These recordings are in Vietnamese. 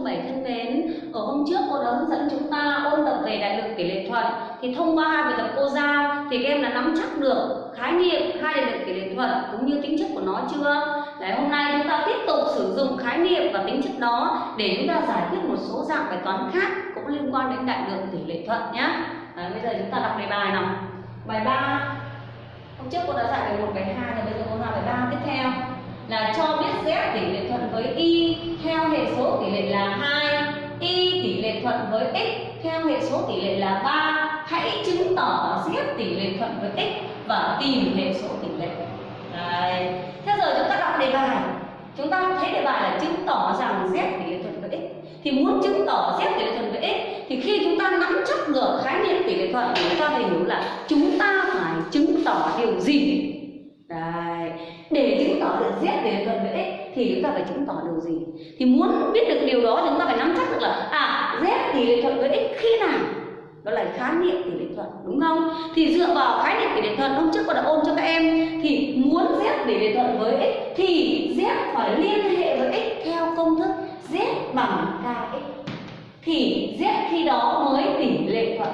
lớp 7 thân mến, ở hôm trước cô đã hướng dẫn chúng ta ôn tập về đại lực tỷ lệ thuận thì thông qua hai bài tập cô giao thì các em đã nắm chắc được khái niệm hai đại lực tỷ lệ thuận cũng như tính chất của nó chưa? Đấy, hôm nay chúng ta tiếp tục sử dụng khái niệm và tính chất đó để chúng ta giải quyết một số dạng bài toán khác cũng liên quan đến đại lượng tỷ lệ thuận nhé. bây giờ chúng ta đọc đề bài nào. Bài 3 Hôm trước cô đã giải bài một bài hai, thì bây giờ cô làm bài ba tiếp theo là cho biết z tỷ lệ thuận với y theo hệ số tỷ lệ là 2 y tỷ lệ thuận với x theo hệ số tỷ lệ là 3 hãy chứng tỏ z tỷ lệ thuận với x và tìm hệ số tỷ lệ. Đấy. thế giờ chúng ta đọc đề bài. Chúng ta thấy đề bài là chứng tỏ rằng z tỷ lệ thuận với x. Thì muốn chứng tỏ z tỷ lệ thuận với x, thì khi chúng ta nắm chắc được khái niệm tỷ lệ thuận chúng ta phải hiểu là chúng ta phải chứng tỏ điều gì? Đấy. Để chứng tỏ được z về phần thuận với x thì chúng ta phải chứng tỏ điều gì? Thì muốn biết được điều đó chúng ta phải nắm chắc được là à z tỷ lệ thuận với x khi nào? Đó là khái niệm tỷ lệ thuận đúng không? Thì dựa vào khái niệm tỷ lệ thuận hôm trước cô đã ôn cho các em thì muốn z tỷ lệ thuận với x thì z phải liên hệ với x theo công thức z bằng kx thì z khi đó mới tỷ lệ thuận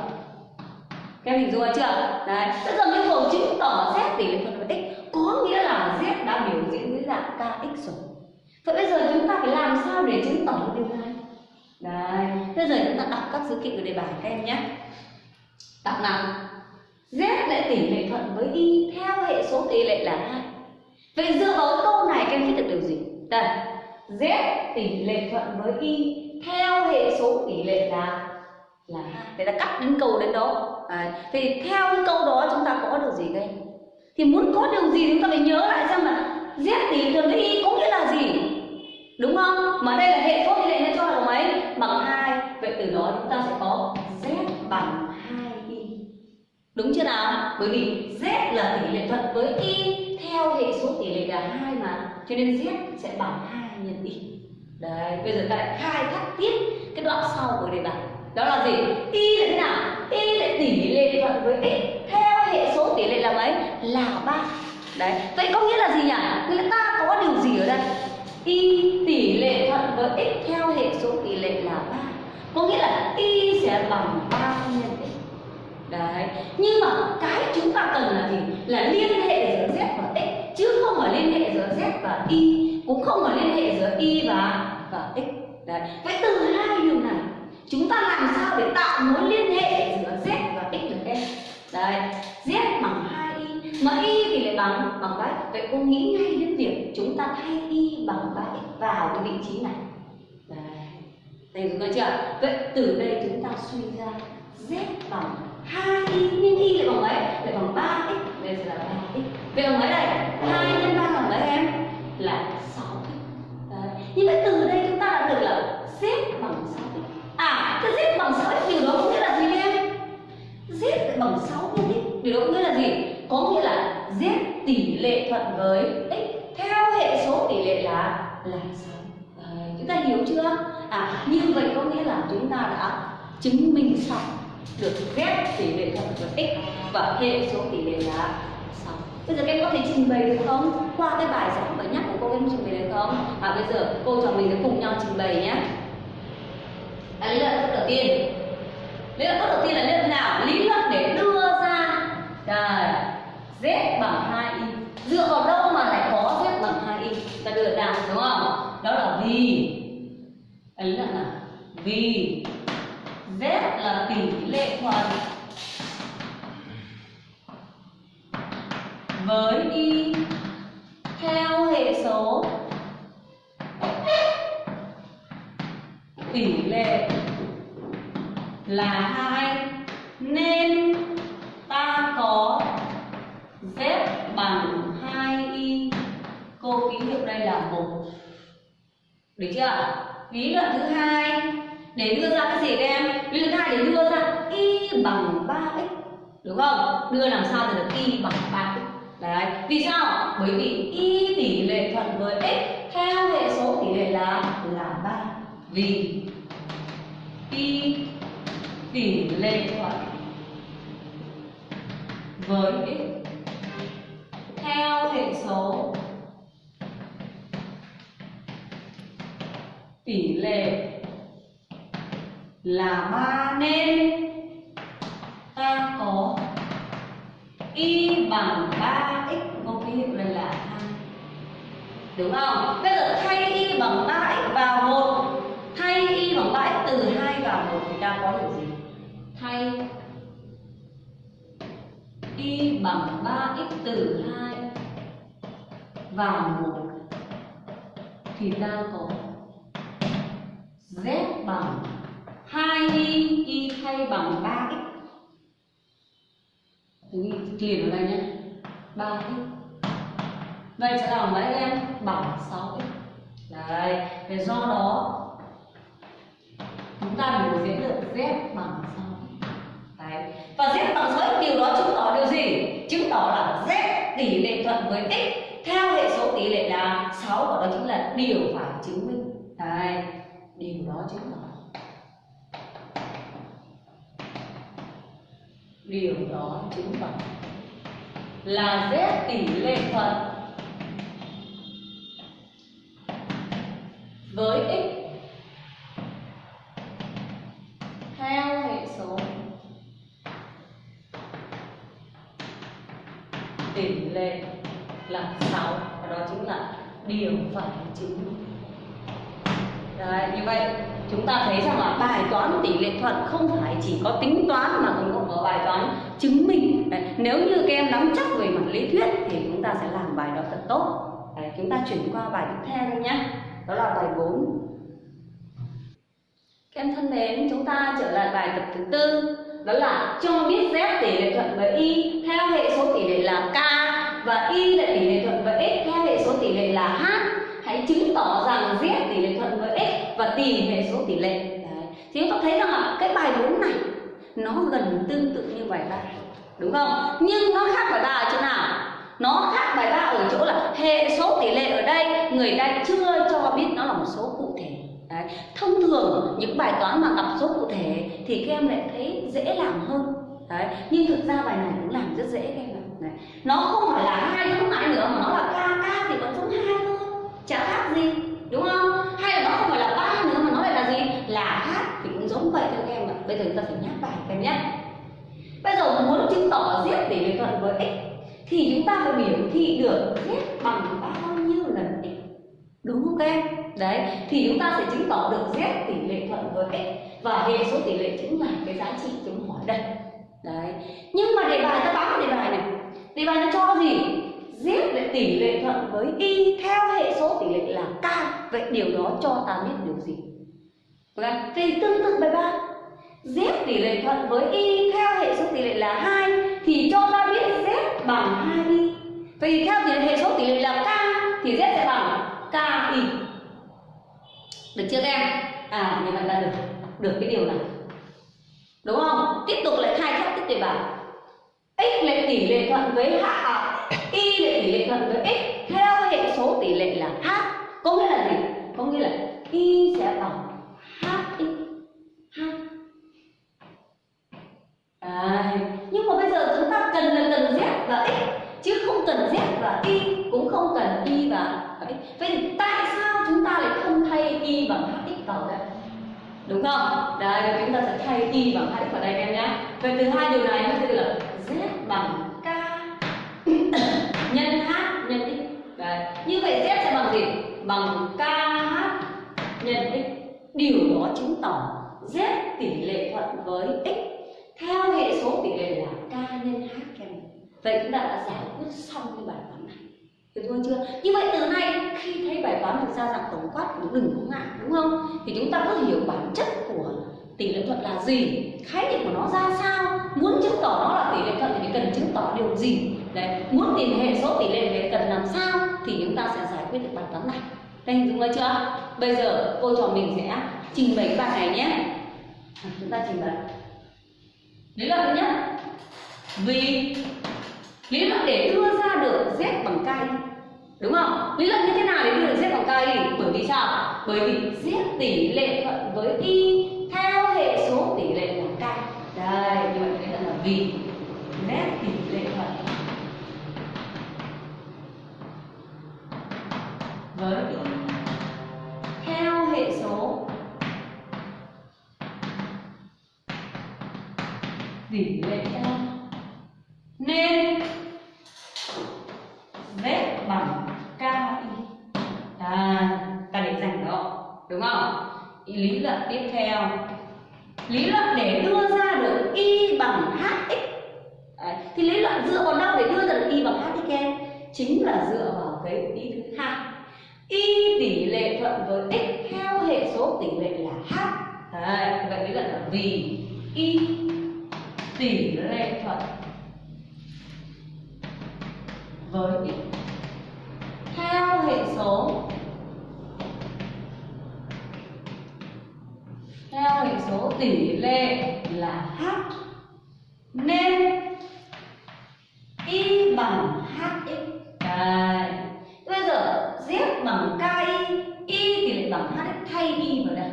các em hình dung chưa? Đấy, bây giờ yêu cầu chứng tỏ z tỷ lệ thuận với x có nghĩa là z đã biểu diễn dưới dạng kx rồi. Vậy bây giờ chúng ta phải làm sao để chứng tỏ được điều này? Đấy bây giờ chúng ta đọc các dữ kiện của đề bài các em nhé. Đọc nào? Z lại tỷ lệ thuận với y theo hệ số tỷ lệ là hai. Vậy dựa vào câu này các em biết được điều gì? Đây z tỷ lệ thuận với y theo hệ số tỷ lệ là là hai. Vậy ta cắt đến câu đến đó. À, thì theo cái câu đó chúng ta có được gì các em thì muốn có điều gì chúng ta phải nhớ lại xem là z tỷ lệ với y có nghĩa là gì. Đúng không? Mà đây là hệ số thì lệ cho là mấy? Bằng hai. Vậy từ đó chúng ta sẽ có z bằng 2 y. Đúng chưa nào? Bởi vì z là tỷ lệ thuận với y theo hệ số tỷ lệ là hai mà. Cho nên z sẽ bằng 2 nhân y. Đấy, bây giờ ta lại khai thác tiếp cái đoạn sau của đề bài. Đó là gì? Y là thế nào? Y là tỷ lệ thuận với x theo hệ số tỷ lệ là ba. Đấy, vậy có nghĩa là gì nhỉ? Nghĩa là ta có điều gì ở đây? Y tỷ lệ thuận với x theo hệ số tỷ lệ là ba. Có nghĩa là y sẽ bằng ba nhân x. Đấy, nhưng mà cái chúng ta cần là gì? Là liên hệ giữa z và x, chứ không phải liên hệ giữa z và y, cũng không phải liên hệ giữa y và và x. Đấy vậy từ hai điều này, chúng ta làm sao để tạo mối liên hệ giữa z và x được em? Đấy, z bằng 2 mà y thì lại bằng bằng bách vậy cô nghĩ ngay đến việc chúng ta thay y bằng 3 x vào cái vị trí này. Đấy. Đây chúng ta chưa? Vậy từ đây chúng ta suy ra z bằng hai y, nhưng y lại bằng mấy? Lại bằng ba x. Đây là ba x. Vậy bằng mấy đây? Với x theo hệ số tỷ lệ là là 6. à, chúng ta hiểu chưa? À, như vậy có nghĩa là chúng ta đã chứng minh xong được phép tỷ lệ thuận với x và hệ số tỷ lệ là 6. Bây giờ các em có thể trình bày được không? Qua cái bài giảng mới nhắc của cô em trình bày được không? À bây giờ cô trò mình sẽ cùng nhau trình bày nhé à, lý luận bước đầu tiên lý luận bước đầu tiên là lý luận nào lý luận để đưa ra đây z bằng 2 y dựa vào đâu mà lại có z bằng hai y? Ta đưa ra, đúng không? Đó là vì. Ấy là là nào? Vì. Z là tỷ lệ thuận với y theo hệ số. Tỷ lệ là hai. Nên ta có z bằng 2y cô ký hiệu đây là một được chưa? Lý luận thứ hai. Để đưa ra cái gì các em? Lý luận thứ hai để đưa ra y bằng 3x đúng không? Đưa làm sao để được y bằng 3x đấy, vì sao? Bởi vì y tỷ lệ thuận với x theo hệ số tỷ lệ là là ba. Vì y tỷ lệ thuận với x theo hệ số tỷ lệ là 3 nên ta có y bằng 3x có ký hiệu này là 2 đúng không? Bây giờ thay y bằng 3x vào 1 thay y bằng 3x từ 2 vào 1 thì ta có được gì? Thay y bằng 3x từ 2 vào 1 thì ta có z bằng 2y y thay bằng 3x ghi liền ở đây nhé. 3x vậy sẽ là mấy em? Bằng 6x đấy để do đó chúng ta biểu diễn được z bằng 6x đấy, và z bằng 6x điều đó chứng tỏ điều gì? Chứng tỏ là z tỷ lệ thuận với x theo hệ số tỷ lệ là 6 và đó chính là điều phải chứng minh. Đấy điều đó chứng tỏ. Điều đó chứng tỏ là z tỷ lệ thuận với x theo hệ số tỷ lệ là 6 và đó chính là điều phải chứng minh Đấy, như vậy chúng ta thấy rằng là bài toán tỷ lệ thuận không phải chỉ có tính toán mà còn có bài toán chứng minh. Đấy, nếu như các em nắm chắc về mặt lý thuyết thì chúng ta sẽ làm bài đó thật tốt. Đấy, chúng ta chuyển qua bài tiếp theo nhé đó là bài 4 các em thân mến chúng ta trở lại bài tập thứ tư. Đó là cho biết z tỷ lệ thuận với y theo hệ số tỷ lệ là k và y là tỷ lệ thuận với x theo hệ số tỷ lệ là h. Hãy chứng tỏ rằng z tỷ lệ thuận với và tìm hệ số tỷ lệ. Đấy. thì chúng ta thấy rằng là cái bài 4 này, nó gần tương tự như bài 3 đúng không? Nhưng nó khác bài 3 ở chỗ nào? Nó khác bài 3 ở chỗ là hệ số tỷ lệ ở đây, người ta chưa cho biết nó là một số cụ thể. Đấy. thông thường, những bài toán mà gặp số cụ thể thì các em lại thấy dễ làm hơn. Đấy. nhưng thực ra bài này cũng làm rất dễ các em ạ. Đấy. nó không phải là hai giống lại nữa, mà nó là k k thì vẫn giống hai thôi. Chả khác gì. Đúng không hay là nó không phải là ba nữa mà nó lại là gì là h thì cũng giống vậy thôi các em ạ bây giờ chúng ta kém nhất em nhé. Bây giờ muốn chứng tỏ z tỷ lệ thuận với x, thì chúng ta phải biểu thị được z bằng bao nhiêu lần x? Đúng không các em? Đấy, thì chúng ta sẽ chứng tỏ được z tỷ lệ thuận với x, và hệ số tỷ lệ chính là cái giá trị chúng hỏi đây đấy, nhưng mà đề bài ta bám cái đề bài này. Đề bài nó cho gì? Z lại tỷ lệ thuận với y theo hệ số tỷ lệ là k. Vậy điều đó cho ta biết điều gì? Vâng okay. thì tương tự bài ba z tỷ lệ thuận với y theo hệ số tỷ lệ là 2 thì cho ta biết z bằng 2y vậy thì theo tỷ lệ hệ số tỷ lệ là k thì z sẽ bằng ki được chưa các em? À như vậy đã được được cái điều này. Đúng không? Tiếp tục lại khai thác tiếp đề bài. X lệ tỷ lệ thuận với h à, y lệ tỷ lệ thuận với x theo hệ số tỷ lệ là h. Có nghĩa là gì? Có nghĩa là y sẽ bằng hx h cần là cần z và x chứ không cần z và y, cũng không cần y và x vậy thì tại sao chúng ta lại không thay y bằng hx vào đây? Đúng không? Đây, chúng ta sẽ thay y bằng hx vào đây em nhé. Vậy từ hai điều này nó sẽ là z bằng k nhân h nhân x. Đấy như vậy z sẽ bằng gì? Bằng kh nhân x điều đó chứng tỏ z tỷ lệ thuận với x theo hệ số tỷ lệ là k nhân h em vậy chúng ta đã giải quyết xong cái bài toán này. Được thôi chưa? Như vậy từ nay khi thấy bài toán được ra dạng tổng quát cũng đừng có ngại, đúng không? Thì chúng ta có hiểu bản chất của tỷ lệ thuận là gì, khái niệm của nó ra sao, muốn chứng tỏ nó là tỷ lệ thuận thì cần chứng tỏ điều gì. Đấy, muốn tìm hệ số tỷ lệ thì cần làm sao thì chúng ta sẽ giải quyết được bài toán này. Đây hình dung ra chưa? Bây giờ cô trò mình sẽ trình bày bài này nhé. Chúng ta trình bày. Lý là thứ nhất. Vì lý luận để đưa ra được z bằng k đúng không? Lý luận như thế nào để đưa được z bằng k bởi vì sao? Bởi vì z tỷ lệ thuận với y theo hệ số tỷ lệ của k đây, như vậy thấy là vì z tỷ lệ thuận. Với y theo hệ số tỷ lệ theo nên lý luận tiếp theo. Lý luận để đưa ra được y bằng hx Đấy. thì lý luận dựa vào đâu để đưa ra được y bằng hx em? Chính là dựa vào cái ý thứ hai. Y tỷ lệ thuận với x theo hệ số tỷ lệ là h. Đấy, vậy lý luận là vì y tỷ lệ thuận với x số tỷ lệ là h. Nên y bằng hx Đấy. bây giờ z bằng ki y tỷ lệ bằng hx thay y vào đây.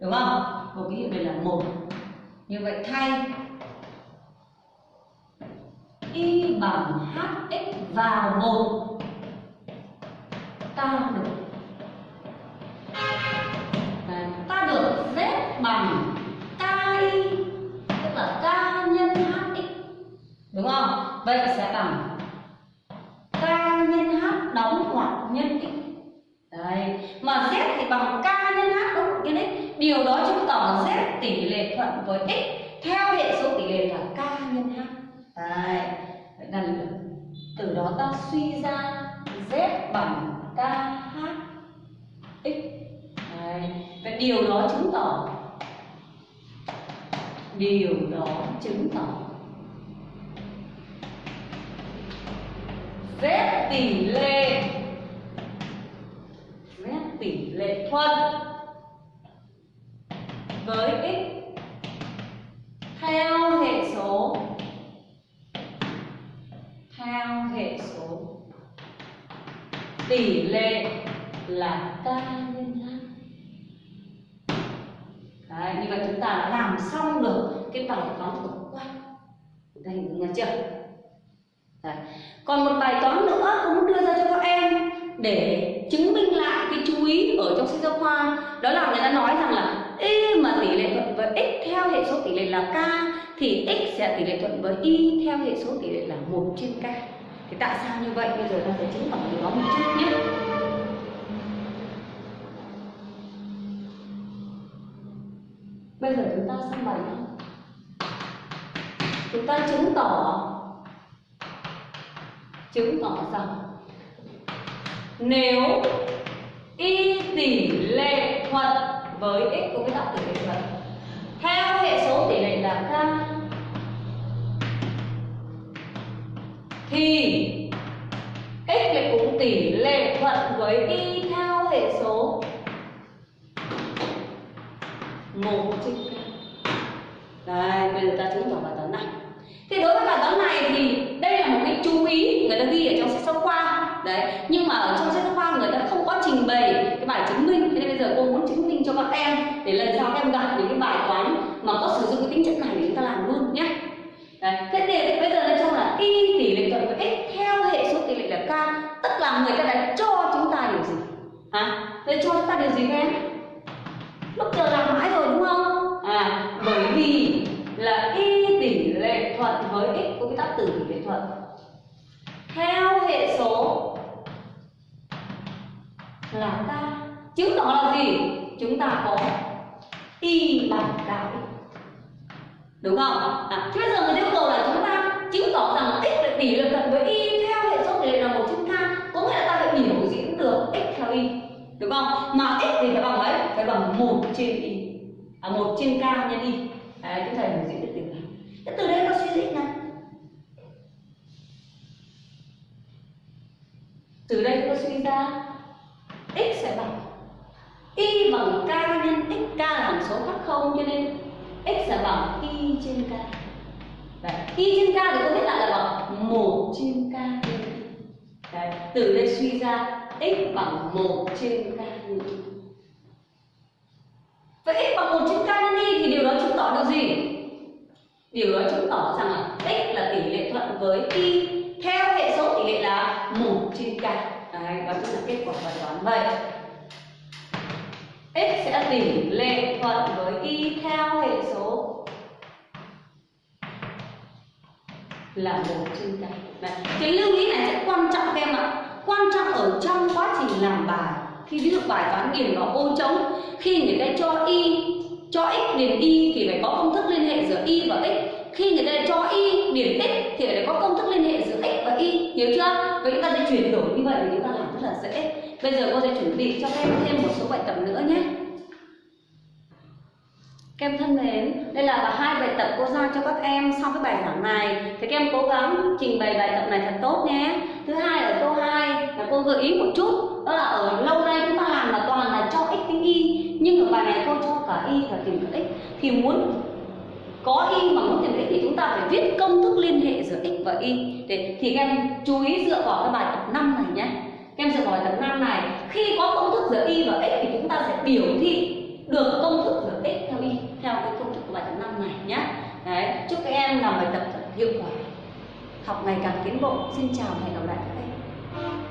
Đúng không? Một cái hiệu này là một. Như vậy thay. Y bằng hx vào một. Ta được đúng không? Vậy sẽ bằng k nhân h đóng ngoặc nhân x đấy. Mà z thì bằng k nhân h đóng ngoặc nhân x điều đó chứng tỏ z tỷ lệ thuận với x. Theo hệ số tỷ lệ là k nhân h đấy. Vậy là từ đó ta suy ra z bằng k h x. Đấy. và điều đó chứng tỏ, điều đó chứng tỏ z tỷ lệ. Z tỷ lệ thuận với x. Theo hệ số. Theo hệ số. Tỷ lệ là k nhân h Đấy, như vậy chúng ta đã làm xong được cái bài toán tổng quát. Chúng ta hình dung chưa? Còn một bài toán nữa cũng đưa ra cho các em để chứng minh lại cái chú ý ở trong sách giáo khoa. Đó là người ta nói rằng là y mà tỷ lệ thuận với x theo hệ số tỷ lệ là k, thì x sẽ tỷ lệ thuận với y theo hệ số tỷ lệ là một trên k. Thì tại sao như vậy? Bây giờ ta sẽ chứng tỏ điều đó một chút nhé. Bây giờ chúng ta sang bài chúng ta chứng tỏ chứng tỏ rằng nếu y tỷ lệ thuận với x của cái tạo tỷ lệ thuận theo hệ số tỷ lệ là k thì x lại cũng tỷ lệ thuận với y theo hệ số một trên k đây bây giờ ta chứng tỏ bài toán này thì đối với bài toán này thì đây là một cái chú ý người ta ghi ở trong sách giáo khoa đấy nhưng mà ở trong sách giáo khoa người ta không có trình bày cái bài chứng minh thế nên bây giờ cô muốn chứng minh cho các em để lần gặp những cái bài toán mà có sử dụng cái tính chất này để chúng ta làm luôn nhé. Đấy, thế thì bây giờ nó trong là y tỷ lệ thuận với x theo hệ số tỷ lệ là k, tức là người ta đã cho chúng ta điều gì? Hả? Để cho chúng ta điều gì các em lúc giờ làm mãi rồi đúng không? À bởi vì là y tỷ lệ thuận với x của cái tác tử tỷ lệ thuận theo hệ số là k. Chứng tỏ là gì? Chúng ta có y bằng k đúng không? À, thế bây giờ người yêu cầu là chúng ta chứng tỏ rằng x là tỷ lệ thuận với y theo hệ số tỷ lệ là một trên k. Có nghĩa là ta phải biểu diễn được x theo y. Đúng không? Mà x thì phải bằng mấy phải bằng một trên y. À một trên k nhân y. Đấy chúng ta biểu diễn được điều này. Thế từ đây ta suy diễn này. Từ đây ta suy ra x sẽ bằng y bằng k nhân x k là hằng số khác không cho nên x là bằng y trên k Đấy. y trên k thì tôi viết lại là bằng một trên k Đấy. từ đây suy ra x bằng một trên k nhân y vậy x bằng một trên k nhân y thì điều đó chứng tỏ được gì điều đó chứng tỏ rằng là x là tỷ lệ thuận với y theo hệ số tỷ lệ là một trên k Đấy, đó chính là kết quả bài toán vậy x sẽ tỷ lệ thuận với y theo hệ số. Là một trên tám Đấy. cái lưu ý này rất quan trọng các em ạ. Quan trọng ở trong quá trình làm bài. Khi ví dụ bài toán điền vào ô trống, khi người ta cho y, cho x điền y thì phải có công thức liên hệ giữa y và x. Khi người ta cho y điểm x thì phải có công thức liên hệ giữa x và y. Hiểu chưa? Vậy chúng ta sẽ chuyển đổi như vậy thì chúng ta làm rất là dễ bây giờ cô sẽ chuẩn bị cho các em thêm một số bài tập nữa nhé. Các em thân mến, đây là hai bài tập cô giao cho các em sau cái bài giảng này. Thì các em cố gắng trình bày bài tập này thật tốt nhé. Thứ hai ở câu 2 là cô gợi ý một chút. Đó là ở lâu nay chúng ta làm là toàn là cho x tính y. Nhưng ở bài này cô cho cả y và tìm được x. Thì muốn có y mà muốn tìm x thì chúng ta phải viết công thức liên hệ giữa x và y. Để, Thì các em chú ý dựa vào cái bài tập 5 này nhé em sẽ nói tập 5 này. Khi có công thức giữa y và x thì chúng ta sẽ biểu thị được công thức giữa x theo y, theo cái công thức của bài tập năm này nhé. Đấy, chúc các em làm bài tập thật hiệu quả. Học ngày càng tiến bộ. Xin chào và hẹn gặp lại các em.